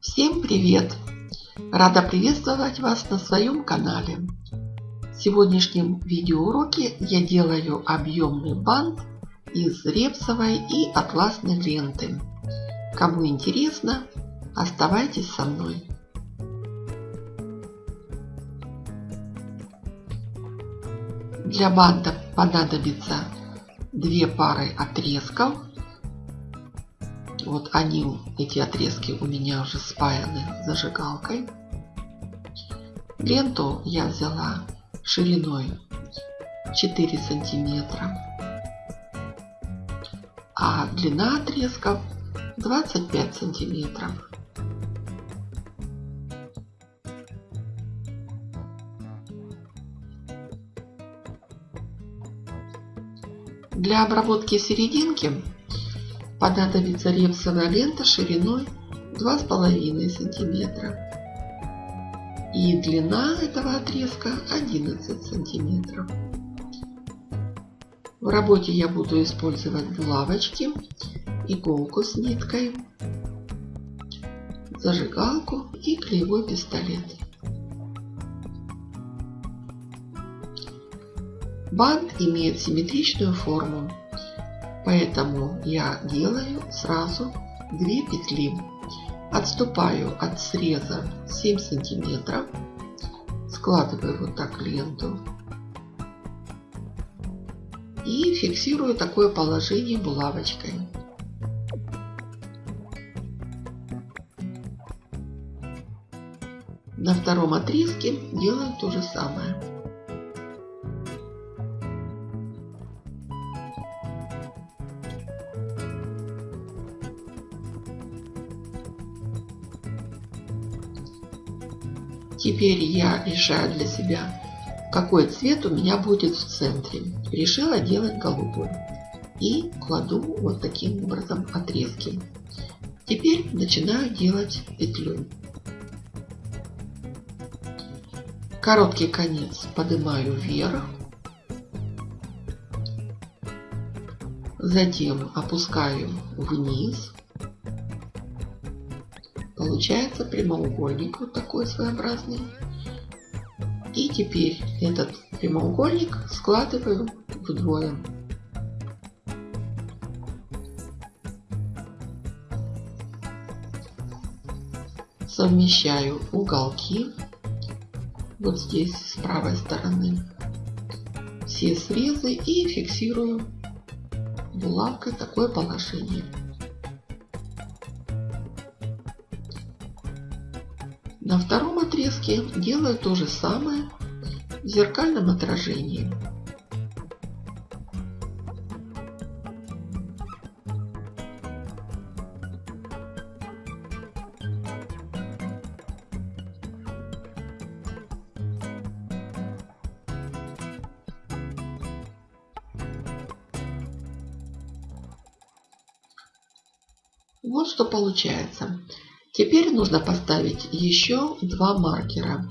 Всем привет! Рада приветствовать вас на своем канале. В сегодняшнем видеоуроке я делаю объемный бант из репсовой и атласной ленты. Кому интересно, оставайтесь со мной. Для банта понадобится две пары отрезков вот они, эти отрезки у меня уже спаяны зажигалкой. Ленту я взяла шириной 4 сантиметра, а длина отрезков 25 сантиметров. Для обработки серединки понадобится репсовая лента шириной 2,5 сантиметра и длина этого отрезка 11 сантиметров. В работе я буду использовать булавочки, иголку с ниткой, зажигалку и клеевой пистолет. Бант имеет симметричную форму Поэтому я делаю сразу 2 петли. Отступаю от среза 7 сантиметров. Складываю вот так ленту. И фиксирую такое положение булавочкой. На втором отрезке делаю то же самое. Теперь я решаю для себя, какой цвет у меня будет в центре. Решила делать голубой. И кладу вот таким образом отрезки. Теперь начинаю делать петлю. Короткий конец поднимаю вверх. Затем опускаю вниз. Получается прямоугольник вот такой своеобразный. И теперь этот прямоугольник складываю вдвое. Совмещаю уголки вот здесь с правой стороны все срезы и фиксирую булавкой такое положение. Отрезке делаю то же самое в зеркальном отражении. Вот что получается. Теперь нужно поставить еще два маркера.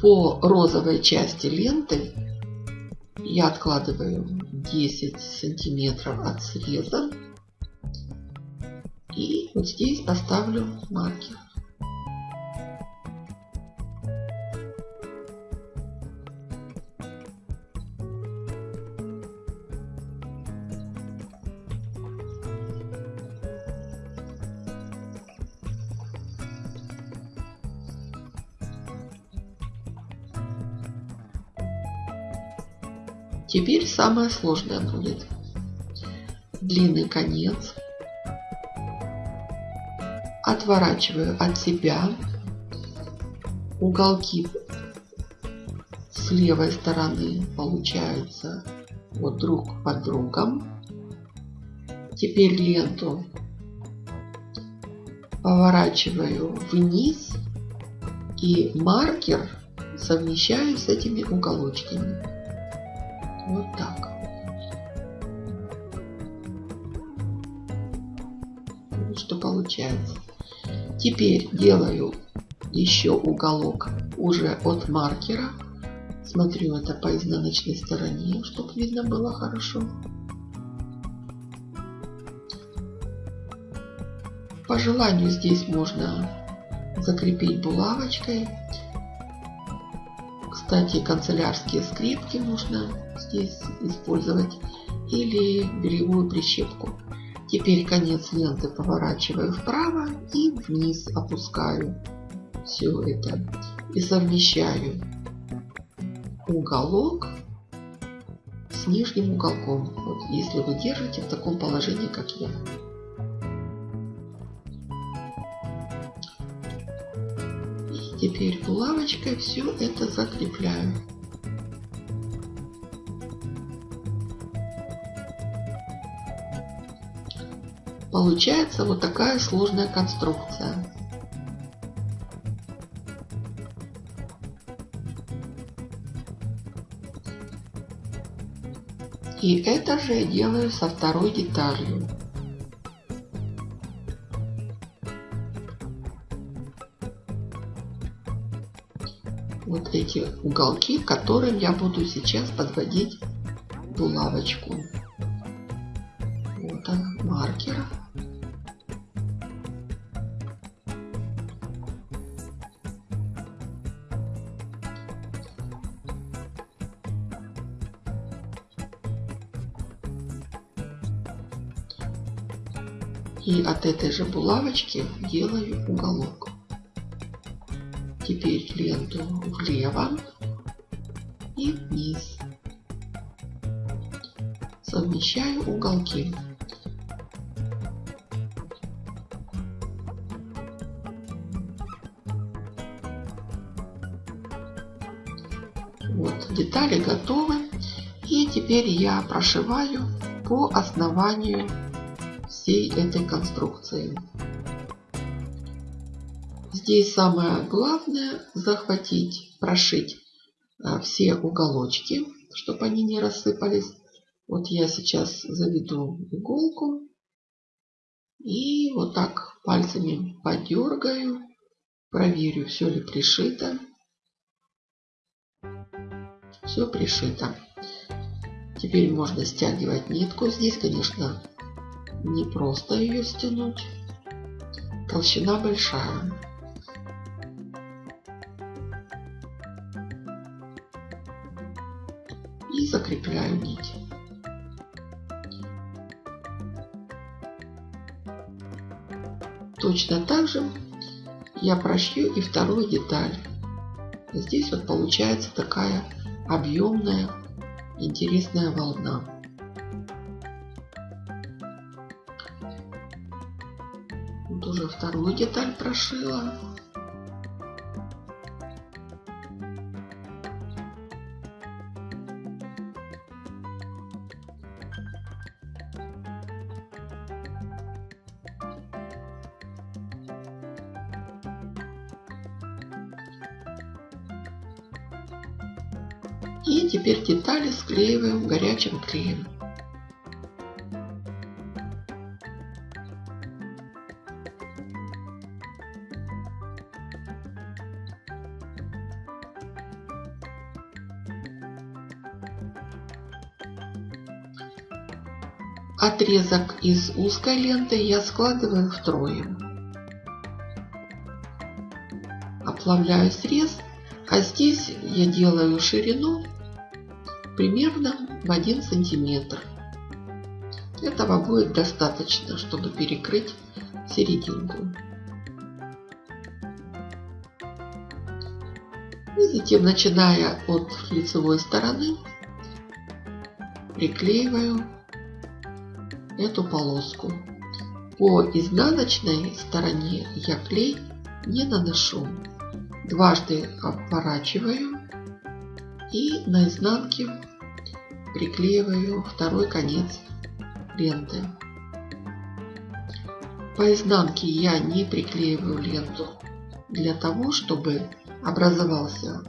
По розовой части ленты я откладываю 10 сантиметров от среза. И вот здесь поставлю маркер. Теперь самое сложное будет. Длинный конец. Отворачиваю от себя. Уголки с левой стороны получаются вот друг под другом. Теперь ленту поворачиваю вниз и маркер совмещаю с этими уголочками. Вот так. Вот что получается. Теперь делаю еще уголок уже от маркера. Смотрю это по изнаночной стороне, чтобы видно было хорошо. По желанию здесь можно закрепить булавочкой. Кстати, канцелярские скрепки можно здесь использовать или бельевую прищепку. Теперь конец ленты поворачиваю вправо и вниз опускаю все это и совмещаю уголок с нижним уголком. Вот если вы держите в таком положении, как я. Теперь булавочкой все это закрепляю. Получается вот такая сложная конструкция. И это же я делаю со второй деталью. Эти уголки, которым я буду сейчас подводить булавочку. Вот он, маркер. И от этой же булавочки делаю уголок. Теперь ленту влево и вниз. Совмещаю уголки. Вот, детали готовы. И теперь я прошиваю по основанию всей этой конструкции. Здесь самое главное захватить, прошить а, все уголочки, чтобы они не рассыпались. Вот я сейчас заведу иголку и вот так пальцами подергаю, проверю, все ли пришито. Все пришито. Теперь можно стягивать нитку. Здесь, конечно, не просто ее стянуть. Толщина большая. И закрепляю нить. Точно так же я прошью и вторую деталь. Здесь вот получается такая объемная интересная волна. уже вторую деталь прошила. И теперь детали склеиваем горячим клеем. Отрезок из узкой ленты я складываю втрое. Оплавляю срез, а здесь я делаю ширину примерно в 1 сантиметр. Этого будет достаточно, чтобы перекрыть серединку. И затем, начиная от лицевой стороны, приклеиваю эту полоску. По изнаночной стороне я клей не наношу. Дважды обворачиваю и на изнанке приклеиваю второй конец ленты. По изнанке я не приклеиваю ленту для того, чтобы образовался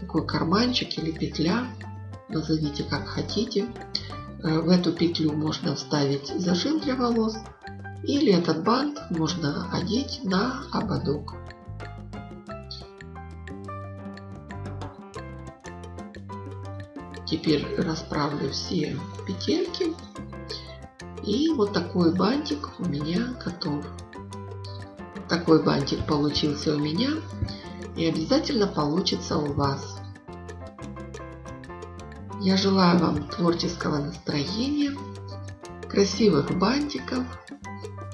такой карманчик или петля, назовите как хотите, Э, в эту петлю можно вставить зажим для волос или этот бант можно одеть на ободок. Теперь расправлю все петельки. И вот такой бантик у меня готов. Такой бантик получился у меня. И обязательно получится у вас. Я желаю вам творческого настроения, красивых бантиков.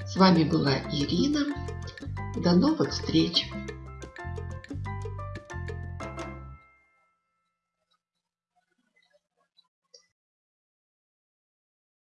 С вами была Ирина. До новых встреч!